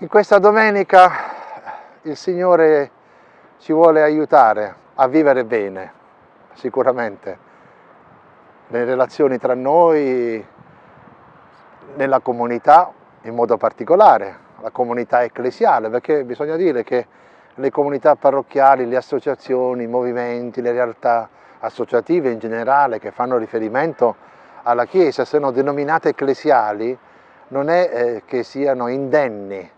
In questa domenica il Signore ci vuole aiutare a vivere bene, sicuramente, le relazioni tra noi, nella comunità in modo particolare, la comunità ecclesiale, perché bisogna dire che le comunità parrocchiali, le associazioni, i movimenti, le realtà associative in generale che fanno riferimento alla Chiesa, sono denominate ecclesiali, non è eh, che siano indenni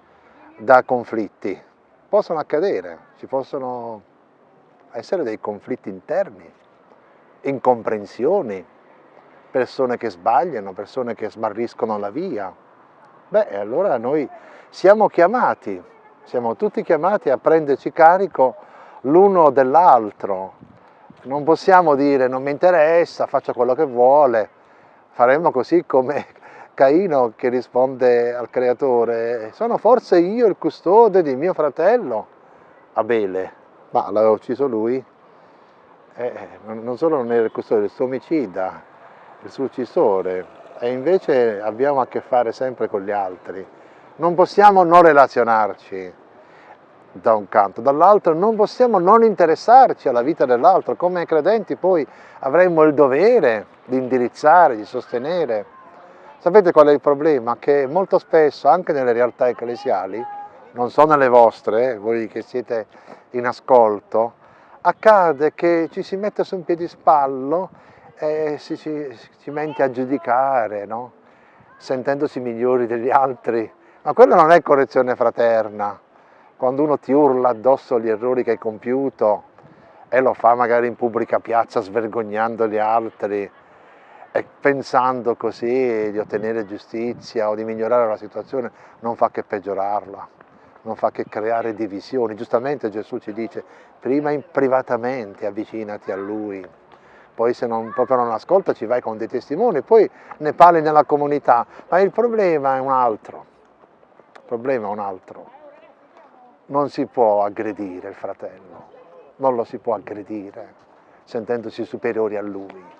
da conflitti. Possono accadere, ci possono essere dei conflitti interni, incomprensioni, persone che sbagliano, persone che smarriscono la via. Beh, allora noi siamo chiamati, siamo tutti chiamati a prenderci carico l'uno dell'altro. Non possiamo dire non mi interessa, faccia quello che vuole, faremmo così come Caino che risponde al creatore, sono forse io il custode di mio fratello? Abele, ma l'aveva ucciso lui, eh, non solo non era il custode, il suo omicida, il suo uccisore, e invece abbiamo a che fare sempre con gli altri. Non possiamo non relazionarci da un canto, dall'altro non possiamo non interessarci alla vita dell'altro, come credenti poi avremmo il dovere di indirizzare, di sostenere, Sapete qual è il problema? Che molto spesso, anche nelle realtà ecclesiali, non so nelle vostre, voi che siete in ascolto, accade che ci si mette su un piedispallo e si, si, si mente a giudicare, no? sentendosi migliori degli altri. Ma quello non è correzione fraterna. Quando uno ti urla addosso gli errori che hai compiuto e lo fa magari in pubblica piazza svergognando gli altri, e pensando così di ottenere giustizia o di migliorare la situazione non fa che peggiorarla, non fa che creare divisioni. Giustamente Gesù ci dice prima privatamente avvicinati a Lui, poi se non, proprio non ascolta ci vai con dei testimoni, poi ne parli nella comunità, ma il problema è un altro, il problema è un altro. Non si può aggredire il fratello, non lo si può aggredire sentendosi superiori a lui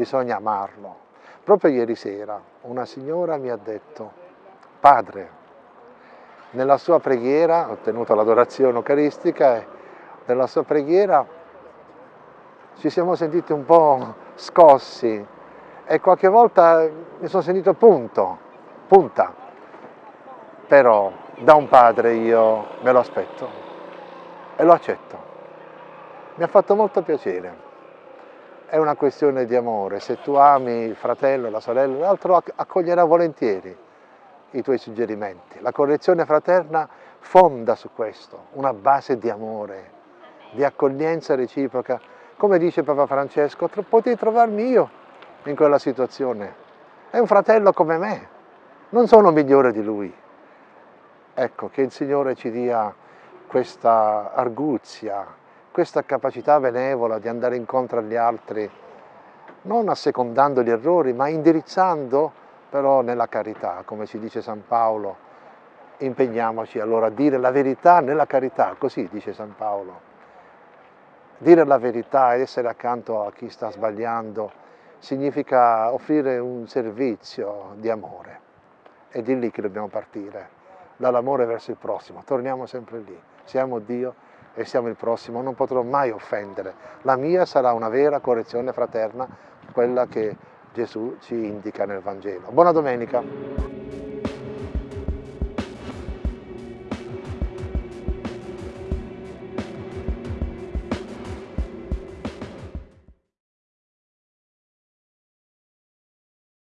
bisogna amarlo. Proprio ieri sera una signora mi ha detto, padre, nella sua preghiera, ho tenuto l'adorazione eucaristica nella sua preghiera ci siamo sentiti un po' scossi e qualche volta mi sono sentito punto, punta, però da un padre io me lo aspetto e lo accetto. Mi ha fatto molto piacere è una questione di amore, se tu ami il fratello, la sorella, l'altro accoglierà volentieri i tuoi suggerimenti. La correzione fraterna fonda su questo, una base di amore, di accoglienza reciproca. Come dice Papa Francesco, potevi trovarmi io in quella situazione. È un fratello come me, non sono migliore di lui. Ecco, che il Signore ci dia questa arguzia, questa capacità benevola di andare incontro agli altri, non assecondando gli errori, ma indirizzando però nella carità, come ci dice San Paolo, impegniamoci allora a dire la verità nella carità, così dice San Paolo. Dire la verità ed essere accanto a chi sta sbagliando significa offrire un servizio di amore. È di lì che dobbiamo partire, dall'amore verso il prossimo. Torniamo sempre lì. Siamo Dio e siamo il prossimo, non potrò mai offendere. La mia sarà una vera correzione fraterna, quella che Gesù ci indica nel Vangelo. Buona domenica!